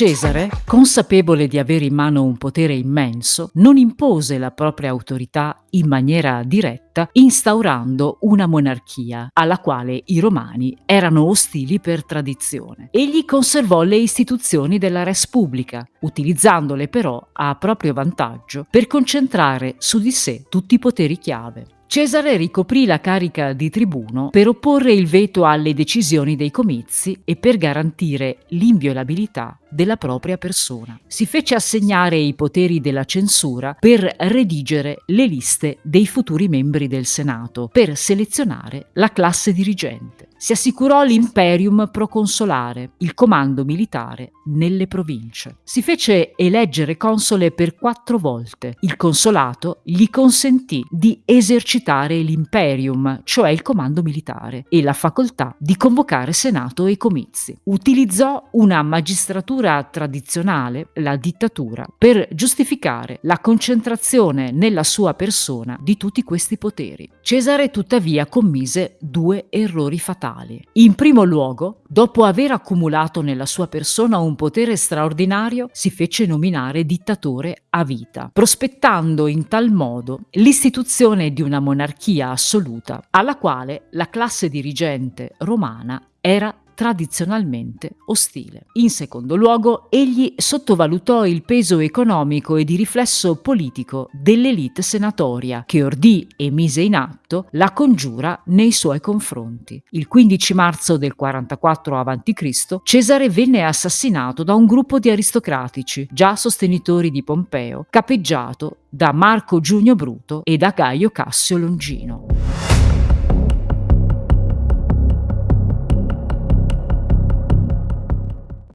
Cesare, consapevole di avere in mano un potere immenso, non impose la propria autorità in maniera diretta, instaurando una monarchia alla quale i romani erano ostili per tradizione. Egli conservò le istituzioni della res pubblica, utilizzandole però a proprio vantaggio per concentrare su di sé tutti i poteri chiave. Cesare ricoprì la carica di tribuno per opporre il veto alle decisioni dei comizi e per garantire l'inviolabilità della propria persona. Si fece assegnare i poteri della censura per redigere le liste dei futuri membri del Senato, per selezionare la classe dirigente. Si assicurò l'imperium proconsolare, il comando militare nelle province. Si fece eleggere console per quattro volte. Il consolato gli consentì di esercitare l'imperium, cioè il comando militare, e la facoltà di convocare senato e comizi. Utilizzò una magistratura tradizionale, la dittatura, per giustificare la concentrazione nella sua persona di tutti questi poteri. Cesare tuttavia commise due errori fatali. In primo luogo, dopo aver accumulato nella sua persona un potere straordinario, si fece nominare dittatore a vita, prospettando in tal modo l'istituzione di una monarchia assoluta, alla quale la classe dirigente romana era tradizionalmente ostile. In secondo luogo, egli sottovalutò il peso economico e di riflesso politico dell'elite senatoria che ordì e mise in atto la congiura nei suoi confronti. Il 15 marzo del 44 a.C. Cesare venne assassinato da un gruppo di aristocratici, già sostenitori di Pompeo, capeggiato da Marco Giunio Bruto e da Gaio Cassio Longino.